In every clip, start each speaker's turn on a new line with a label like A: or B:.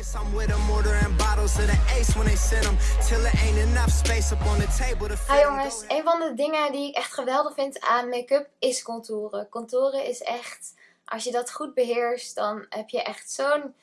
A: Guess I'm with them ordering bottles of the ace when they send them. Till it ain't enough space up on the table to fit
B: Hi jongens, een van de dingen die ik echt geweldig vind aan make-up is contouren. Contouren is echt, als je dat goed beheerst, dan heb je echt zo'n,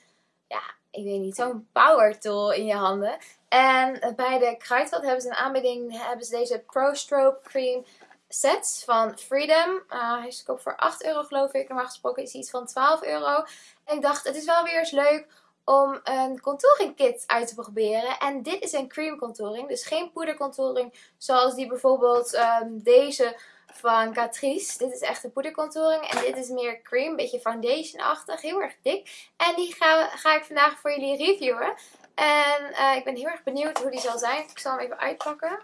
B: ja, ik weet niet, zo'n power tool in je handen. En bij de Kruidvat hebben ze een aanbieding, hebben ze deze Pro Strobe Cream sets van Freedom. Uh, hij is te koop voor 8 euro geloof ik, normaal gesproken is hij iets van 12 euro. En ik dacht, het is wel weer eens leuk om een contouring kit uit te proberen. En dit is een cream contouring, dus geen poedercontouring zoals die bijvoorbeeld ehm, deze van Catrice. Dit is echt een poedercontouring en dit is meer cream, een beetje foundation-achtig, heel erg dik. En die ga, ga ik vandaag voor jullie reviewen. En eh, ik ben heel erg benieuwd hoe die zal zijn. Ik zal hem even uitpakken.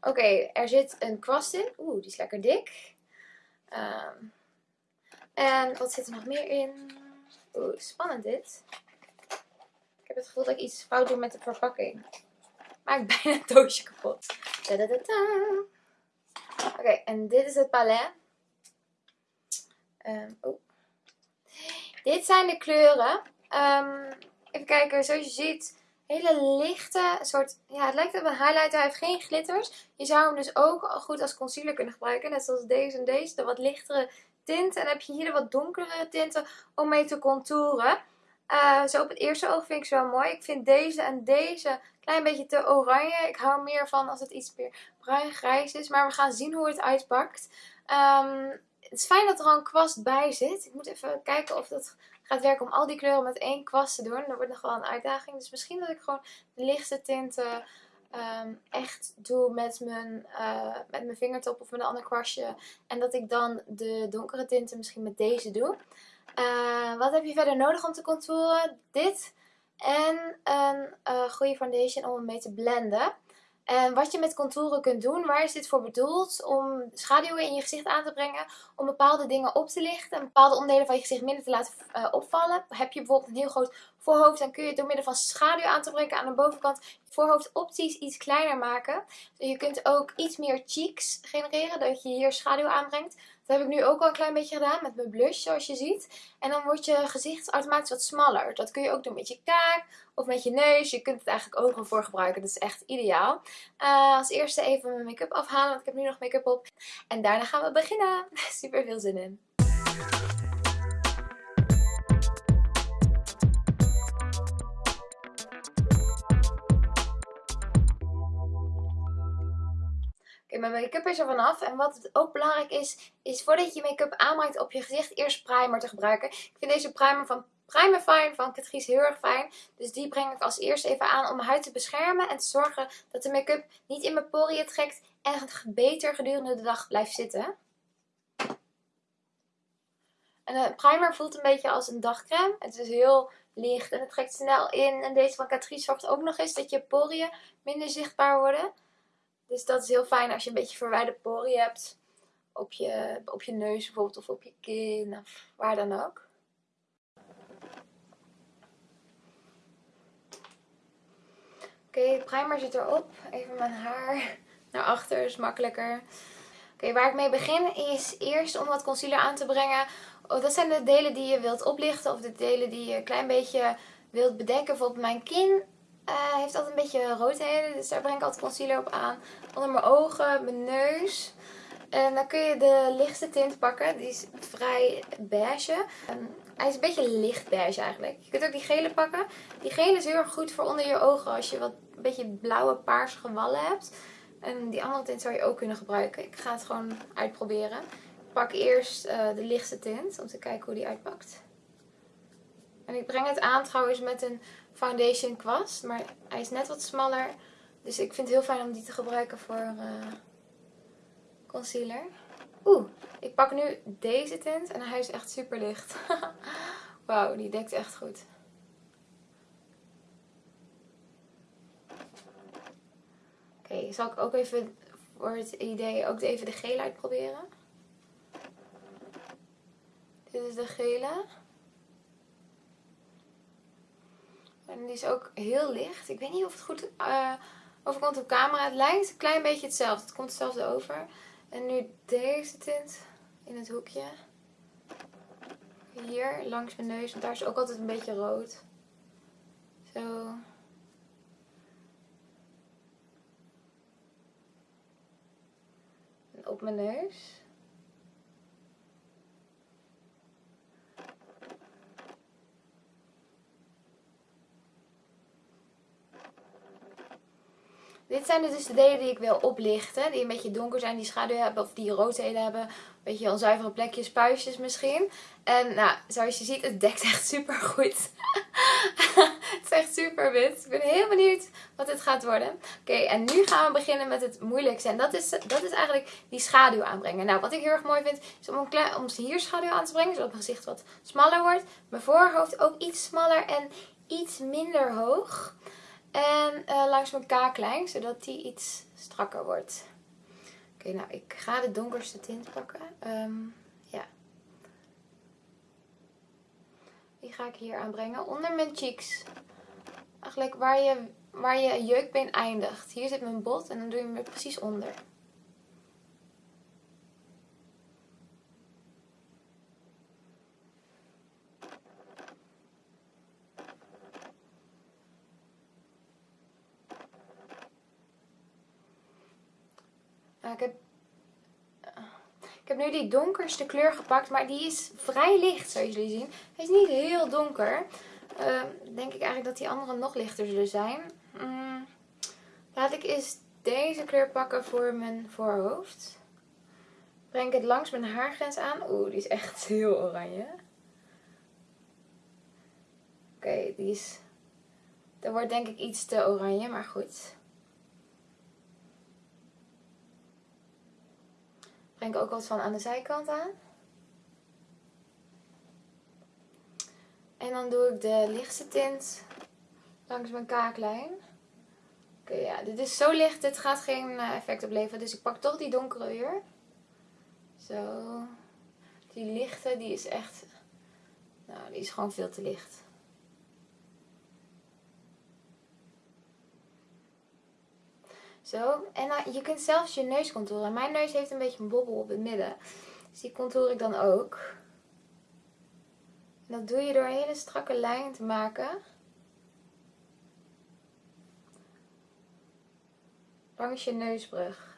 B: Oké, er zit een kwast in. Oeh, die is lekker dik. Ehm, en wat zit er nog meer in? Oeh, spannend dit. Ik heb het gevoel dat ik iets fout doe met de verpakking. Maak bijna het doosje kapot. Oké, en dit is het palet. Oh. Dit zijn de kleuren. Um, even kijken, zoals je ziet, hele lichte soort, ja het lijkt op een highlighter, hij heeft geen glitters. Je zou hem dus ook goed als concealer kunnen gebruiken, net zoals deze en deze, de wat lichtere tint. En dan heb je hier de wat donkere tinten om mee te contouren. Uh, zo op het eerste oog vind ik ze wel mooi. Ik vind deze en deze klein beetje te oranje. Ik hou meer van als het iets meer bruin-grijs is. Maar we gaan zien hoe het uitpakt. Um, het is fijn dat er al een kwast bij zit. Ik moet even kijken of dat gaat werken om al die kleuren met één kwast te doen. Dat wordt nog wel een uitdaging. Dus misschien dat ik gewoon de lichtste tinten um, echt doe met mijn, uh, met mijn vingertop of met een ander kwastje. En dat ik dan de donkere tinten misschien met deze doe. Uh, wat heb je verder nodig om te contouren? Dit en een uh, goede foundation om hem mee te blenden. En wat je met contouren kunt doen, waar is dit voor bedoeld? Om schaduwen in je gezicht aan te brengen, om bepaalde dingen op te lichten en bepaalde onderdelen van je gezicht minder te laten uh, opvallen. Heb je bijvoorbeeld een heel groot voorhoofd, dan kun je door middel van schaduw aan te brengen aan de bovenkant voorhoofd optisch iets kleiner maken. Dus je kunt ook iets meer cheeks genereren, dat je hier schaduw aanbrengt. Dat heb ik nu ook al een klein beetje gedaan met mijn blush, zoals je ziet. En dan wordt je gezicht automatisch wat smaller. Dat kun je ook doen met je kaak of met je neus. Je kunt het eigenlijk ook voor gebruiken. Dat is echt ideaal. Uh, als eerste even mijn make-up afhalen, want ik heb nu nog make-up op. En daarna gaan we beginnen. Super veel zin in. Mijn make-up is er vanaf. En wat ook belangrijk is, is voordat je make-up aanbrengt op je gezicht, eerst primer te gebruiken. Ik vind deze primer van Primefine van Catrice heel erg fijn. Dus die breng ik als eerste even aan om mijn huid te beschermen. En te zorgen dat de make-up niet in mijn poriën trekt en beter gedurende de dag blijft zitten. En de primer voelt een beetje als een dagcreme. Het is heel licht en het trekt snel in. En deze van Catrice zorgt ook nog eens dat je poriën minder zichtbaar worden. Dus dat is heel fijn als je een beetje verwijde poriën hebt. Op je, op je neus bijvoorbeeld of op je kin of waar dan ook. Oké, okay, primer zit erop. Even mijn haar naar achter, is makkelijker. Oké, waar ik mee begin is eerst om wat concealer aan te brengen. Oh, dat zijn de delen die je wilt oplichten of de delen die je een klein beetje wilt bedekken. Bijvoorbeeld mijn kin uh, heeft altijd een beetje roodheden, dus daar breng ik altijd concealer op aan. Onder mijn ogen, mijn neus. En dan kun je de lichtste tint pakken. Die is vrij beige. En hij is een beetje licht beige eigenlijk. Je kunt ook die gele pakken. Die gele is heel erg goed voor onder je ogen als je wat een beetje blauwe paarsige wallen hebt. En die andere tint zou je ook kunnen gebruiken. Ik ga het gewoon uitproberen. Ik pak eerst uh, de lichtste tint om te kijken hoe die uitpakt. En ik breng het aan trouwens met een foundation kwast. Maar hij is net wat smaller. Dus ik vind het heel fijn om die te gebruiken voor uh, concealer. Oeh, ik pak nu deze tint en hij is echt super licht. Wauw, die dekt echt goed. Oké, zal ik ook even voor het idee ook even de gele uitproberen. Dit is de gele. En die is ook heel licht. Ik weet niet of het goed uh, overkomt op camera. Het lijkt een klein beetje hetzelfde. Het komt hetzelfde over. En nu deze tint in het hoekje. Hier, langs mijn neus, want daar is ook altijd een beetje rood. Zo. En op mijn neus. Dit zijn dus de delen die ik wil oplichten. Die een beetje donker zijn, die schaduw hebben of die roodheden hebben. Een beetje onzuivere plekjes, puistjes misschien. En nou, zoals je ziet, het dekt echt super goed. het is echt super wit. Ik ben heel benieuwd wat dit gaat worden. Oké, en nu gaan we beginnen met het moeilijkste. En dat is, dat is eigenlijk die schaduw aanbrengen. Nou, wat ik heel erg mooi vind, is om, een om hier schaduw aan te brengen. Zodat mijn gezicht wat smaller wordt. Mijn voorhoofd ook iets smaller en iets minder hoog. En uh, langs mijn kaaklijn, zodat die iets strakker wordt. Oké, nou ik ga de donkerste tint pakken. Um, ja. Die ga ik hier aanbrengen. Onder mijn cheeks. Eigenlijk waar je, waar je jeukbeen eindigt. Hier zit mijn bot en dan doe je hem precies onder. ik heb, ik heb nu die donkerste kleur gepakt, maar die is vrij licht, zoals jullie zien. Hij is niet heel donker. Uh, denk ik eigenlijk dat die andere nog lichter zullen zijn. Mm, laat ik eens deze kleur pakken voor mijn voorhoofd. Breng ik het langs mijn haargrens aan. Oeh, die is echt heel oranje. Oké, die is... Dat wordt denk ik iets te oranje, maar goed. Breng ook wat van aan de zijkant aan. En dan doe ik de lichtste tint langs mijn kaaklijn. Oké, ja, dit is zo licht, dit gaat geen eh, effect opleveren. Dus ik pak toch die donkere weer. Zo. Die lichte, die is echt... Nou, die is gewoon veel te licht. Zo. En dan, je kunt zelfs je neus contouren. Mijn neus heeft een beetje een bobbel op het midden. Dus die contour ik dan ook. En dat doe je door een hele strakke lijn te maken. Langs je neusbrug.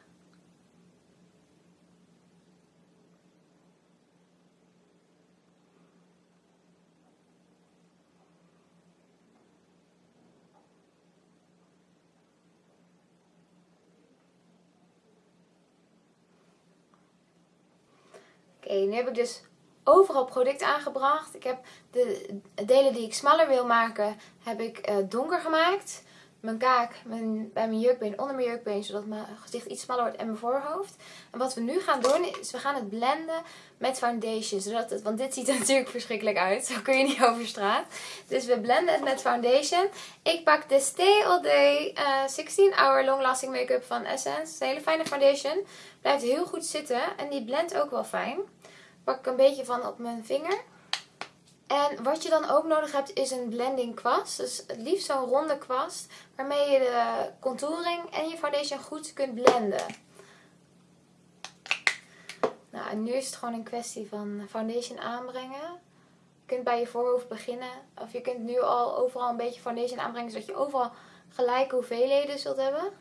B: Nu heb ik dus overal product aangebracht. Ik heb de delen die ik smaller wil maken, heb ik uh, donker gemaakt. Mijn kaak mijn, bij mijn jurkbeen, onder mijn jurkbeen, zodat mijn gezicht iets smaller wordt en mijn voorhoofd. En wat we nu gaan doen, is we gaan het blenden met foundation. Zodat het, want dit ziet er natuurlijk verschrikkelijk uit. Zo kun je niet over straat. Dus we blenden het met foundation. Ik pak de Stay All Day uh, 16 Hour Long Lasting Make-up van Essence. Een hele fijne foundation. Blijft heel goed zitten en die blendt ook wel fijn pak ik een beetje van op mijn vinger. En wat je dan ook nodig hebt is een blending kwast. Dus het liefst zo'n ronde kwast. Waarmee je de contouring en je foundation goed kunt blenden. Nou, en nu is het gewoon een kwestie van foundation aanbrengen. Je kunt bij je voorhoofd beginnen. Of je kunt nu al overal een beetje foundation aanbrengen. Zodat je overal gelijke hoeveelheden zult hebben.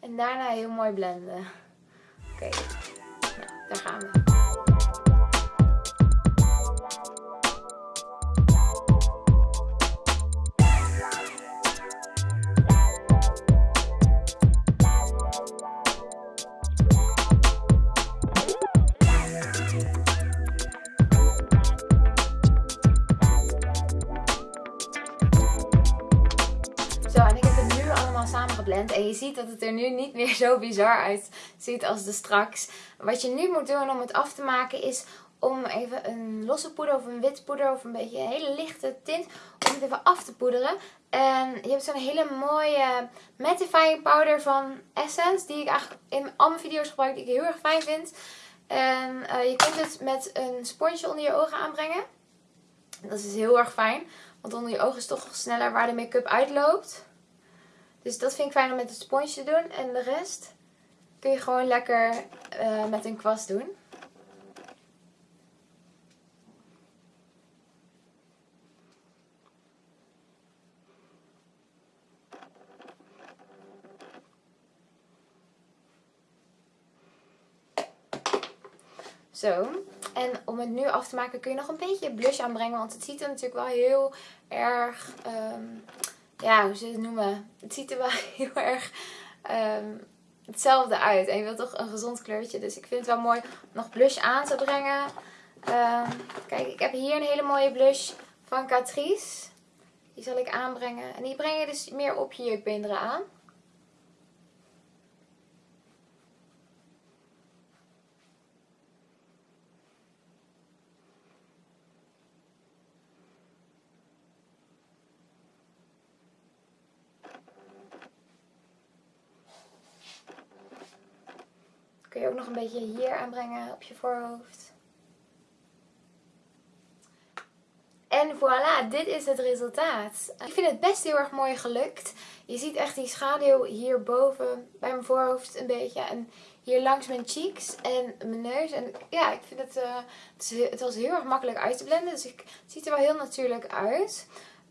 B: En daarna heel mooi blenden. Oké, nou, daar gaan En je ziet dat het er nu niet meer zo bizar uitziet als de straks. Wat je nu moet doen om het af te maken is om even een losse poeder of een wit poeder of een beetje een hele lichte tint om het even af te poederen. En je hebt zo'n hele mooie mattifying powder van Essence die ik eigenlijk in al mijn video's gebruik die ik heel erg fijn vind. En uh, je kunt het met een sponsje onder je ogen aanbrengen. Dat is heel erg fijn, want onder je ogen is toch sneller waar de make-up uitloopt. Dus dat vind ik fijn om met het sponsje te doen. En de rest kun je gewoon lekker uh, met een kwast doen. Zo. En om het nu af te maken kun je nog een beetje blush aanbrengen. Want het ziet er natuurlijk wel heel erg... Um, ja, hoe ze het noemen? Het ziet er wel heel erg um, hetzelfde uit. En je wilt toch een gezond kleurtje. Dus ik vind het wel mooi om nog blush aan te brengen. Um, kijk, ik heb hier een hele mooie blush van Catrice. Die zal ik aanbrengen. En die breng je dus meer op je jukbeenderen aan. Nog een beetje hier aanbrengen op je voorhoofd. En voilà, dit is het resultaat. Ik vind het best heel erg mooi gelukt. Je ziet echt die schaduw hierboven bij mijn voorhoofd een beetje. En hier langs mijn cheeks en mijn neus. En ja, ik vind het, uh, het, was heel erg makkelijk uit te blenden. Dus ik, het ziet er wel heel natuurlijk uit.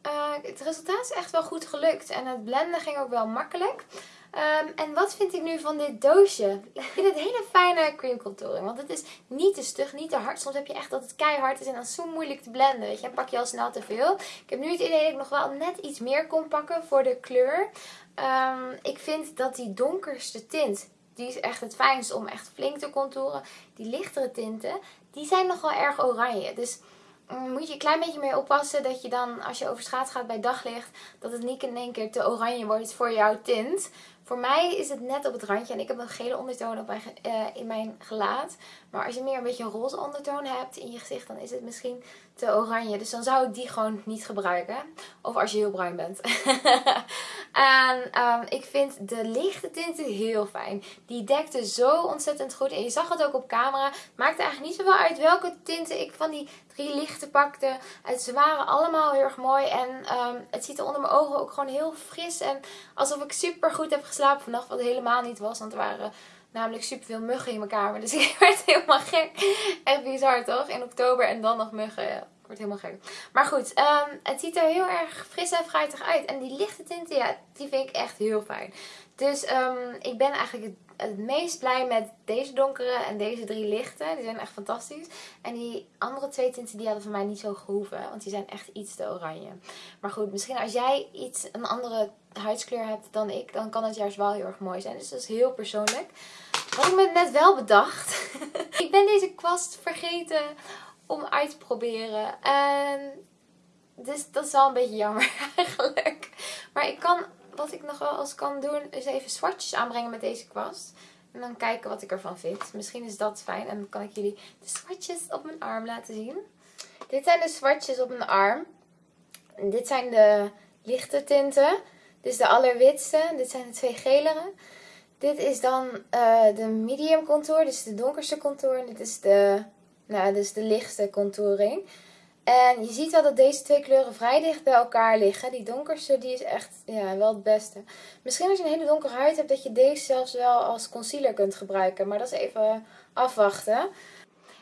B: Uh, het resultaat is echt wel goed gelukt. En het blenden ging ook wel makkelijk. Um, en wat vind ik nu van dit doosje? Ik vind het hele fijne cream contouring. Want het is niet te stug, niet te hard. Soms heb je echt dat het keihard is en dan zo moeilijk te blenden. Weet je, dan pak je al snel te veel. Ik heb nu het idee dat ik nog wel net iets meer kon pakken voor de kleur. Um, ik vind dat die donkerste tint, die is echt het fijnst om echt flink te contouren. Die lichtere tinten, die zijn nog wel erg oranje. Dus mm, moet je een klein beetje mee oppassen dat je dan, als je over straat gaat bij daglicht, dat het niet in één keer te oranje wordt voor jouw tint. Voor mij is het net op het randje. En ik heb een gele ondertoon op uh, in mijn gelaat. Maar als je meer een beetje roze ondertoon hebt in je gezicht, dan is het misschien te oranje. Dus dan zou ik die gewoon niet gebruiken. Of als je heel bruin bent. en um, ik vind de lichte tinten heel fijn. Die dekte zo ontzettend goed. En je zag het ook op camera. Het maakte eigenlijk niet zoveel uit welke tinten ik van die drie lichte pakte. Ze waren allemaal heel erg mooi. En um, het ziet er onder mijn ogen ook gewoon heel fris. En alsof ik super goed heb geslapen vannacht. Wat helemaal niet was. Want er waren namelijk super veel muggen in mijn kamer. Dus ik werd helemaal gek. Echt bizar toch? In oktober en dan nog muggen. Word helemaal gek. Maar goed, um, het ziet er heel erg fris en fruitig uit. En die lichte tinten, ja, die vind ik echt heel fijn. Dus um, ik ben eigenlijk het, meest blij met deze donkere en deze drie lichte. Die zijn echt fantastisch. En die andere twee tinten die hadden voor mij niet zo gehoeven. Want die zijn echt iets te oranje. Maar goed, misschien als jij iets, een andere huidskleur hebt dan ik, dan kan het juist wel heel erg mooi zijn. Dus dat is heel persoonlijk. Wat ik me net wel bedacht. ik ben deze kwast vergeten om uit te proberen. En dus dat is wel een beetje jammer eigenlijk. Maar ik kan, wat ik nog wel eens kan doen, is even swatches aanbrengen met deze kwast. En dan kijken wat ik ervan vind. Misschien is dat fijn. En dan kan ik jullie de swatches op mijn arm laten zien. Dit zijn de swatches op mijn arm. En dit zijn de lichte tinten. Dit is de allerwitste. Dit zijn de twee gelere. Dit is dan uh, de medium contour, dus de donkerste contour. En dit is de, nou, dus de lichtste contouring. En je ziet wel dat deze twee kleuren vrij dicht bij elkaar liggen. Die donkerste die is echt ja, wel het beste. Misschien als je een hele donkere huid hebt dat je deze zelfs wel als concealer kunt gebruiken. Maar dat is even afwachten.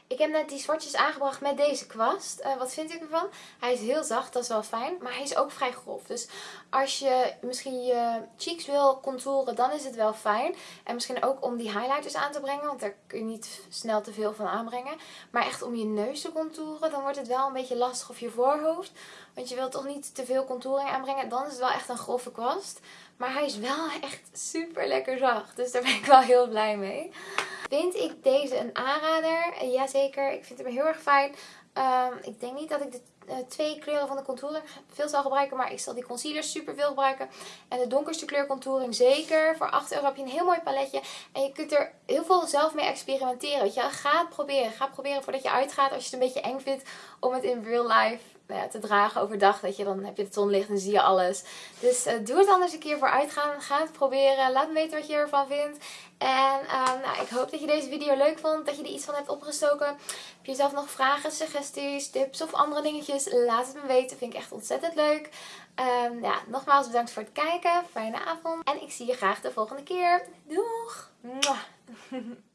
B: Ik heb net die swatches aangebracht met deze kwast. Uh, wat vind ik ervan? Hij is heel zacht, dat is wel fijn. Maar hij is ook vrij grof. Dus als je misschien je cheeks wil contouren, dan is het wel fijn. En misschien ook om die highlighters aan te brengen. Want daar kun je niet snel te veel van aanbrengen. Maar echt om je neus te contouren, dan wordt het wel een beetje lastig. Of je voorhoofd. Want je wilt toch niet te veel contouring aanbrengen. Dan is het wel echt een grove kwast. Maar hij is wel echt super lekker zacht. Dus daar ben ik wel heel blij mee. Vind ik deze een aanrader? Jazeker, ik vind hem heel erg fijn. Um, ik denk niet dat ik de uh, twee kleuren van de contouring veel zal gebruiken. Maar ik zal die concealer super veel gebruiken. En de donkerste kleur contouring zeker. Voor 8 euro heb je een heel mooi paletje. En je kunt er heel veel zelf mee experimenteren. Je? Ga het proberen. Ga proberen voordat je uitgaat. Als je het een beetje eng vindt om het in real life nou te dragen overdag. Dat je dan heb je het zonlicht en zie je alles. Dus uh, doe het anders een keer voor uitgaan. Ga het proberen. Laat me weten wat je ervan vindt. En uh, nou, ik hoop dat je deze video leuk vond. Dat je er iets van hebt opgestoken. Heb je zelf nog vragen, suggesties, tips of andere dingetjes? Laat het me weten. Vind ik echt ontzettend leuk. Um, ja, nogmaals bedankt voor het kijken. Fijne avond. En ik zie je graag de volgende keer. Doeg!